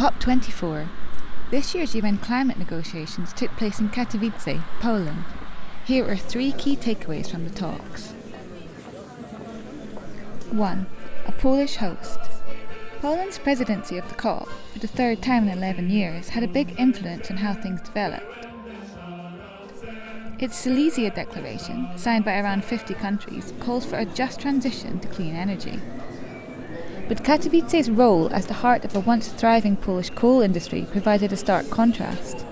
COP24. This year's UN climate negotiations took place in Katowice, Poland. Here are three key takeaways from the talks. 1. A Polish host. Poland's presidency of the COP, for the third time in 11 years, had a big influence on how things developed. Its Silesia Declaration, signed by around 50 countries, calls for a just transition to clean energy. But Katowice's role as the heart of a once thriving Polish coal industry provided a stark contrast.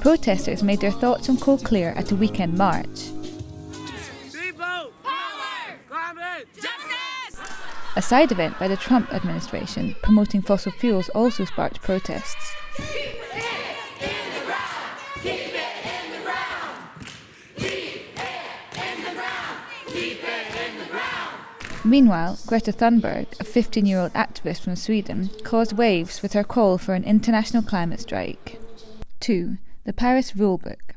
Protesters made their thoughts on coal clear at a weekend march. A side event by the Trump administration promoting fossil fuels also sparked protests. Meanwhile, Greta Thunberg, a 15 year old activist from Sweden, caused waves with her call for an international climate strike. 2. The Paris Rulebook.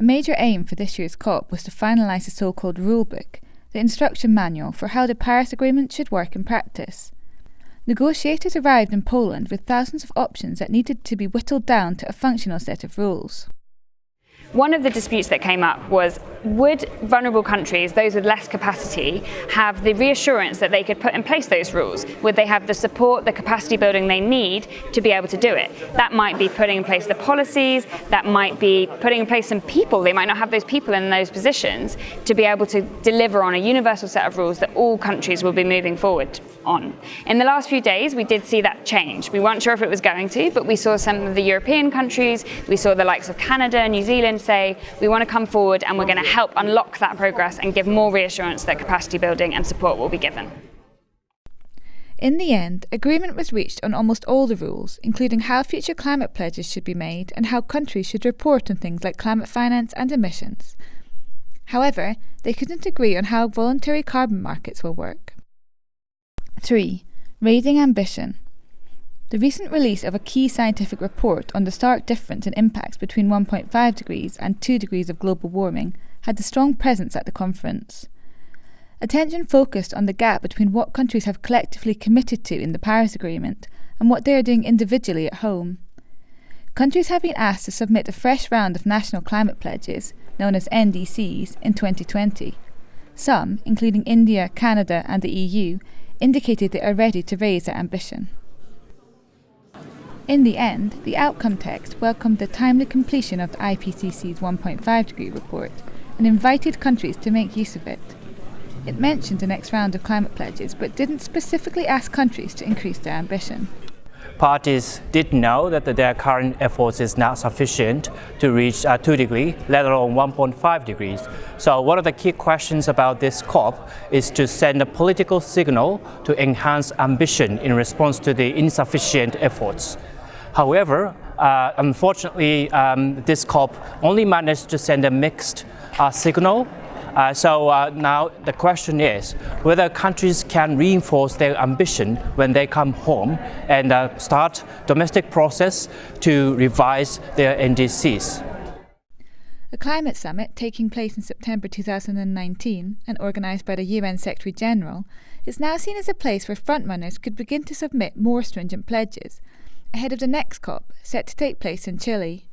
A major aim for this year's COP was to finalise the so called Rulebook, the instruction manual for how the Paris Agreement should work in practice. Negotiators arrived in Poland with thousands of options that needed to be whittled down to a functional set of rules. One of the disputes that came up was would vulnerable countries, those with less capacity, have the reassurance that they could put in place those rules? Would they have the support, the capacity building they need to be able to do it? That might be putting in place the policies, that might be putting in place some people. They might not have those people in those positions to be able to deliver on a universal set of rules that all countries will be moving forward on. In the last few days, we did see that change. We weren't sure if it was going to, but we saw some of the European countries, we saw the likes of Canada, New Zealand say, we want to come forward and we're going to help unlock that progress and give more reassurance that capacity building and support will be given. In the end, agreement was reached on almost all the rules, including how future climate pledges should be made and how countries should report on things like climate finance and emissions. However, they couldn't agree on how voluntary carbon markets will work. 3. Raising ambition. The recent release of a key scientific report on the stark difference in impacts between 1.5 degrees and 2 degrees of global warming had a strong presence at the conference. Attention focused on the gap between what countries have collectively committed to in the Paris Agreement and what they are doing individually at home. Countries have been asked to submit a fresh round of national climate pledges, known as NDCs, in 2020. Some, including India, Canada, and the EU, indicated they are ready to raise their ambition. In the end, the outcome text welcomed the timely completion of the IPCC's 1.5 degree report and invited countries to make use of it. It mentioned the next round of climate pledges but didn't specifically ask countries to increase their ambition parties did know that their current efforts is not sufficient to reach uh, 2 degrees, let alone 1.5 degrees. So one of the key questions about this COP is to send a political signal to enhance ambition in response to the insufficient efforts. However, uh, unfortunately, um, this COP only managed to send a mixed uh, signal uh, so uh, now the question is whether countries can reinforce their ambition when they come home and uh, start domestic process to revise their NDCs. A climate summit taking place in September 2019 and organised by the UN Secretary General is now seen as a place where frontrunners could begin to submit more stringent pledges ahead of the next COP set to take place in Chile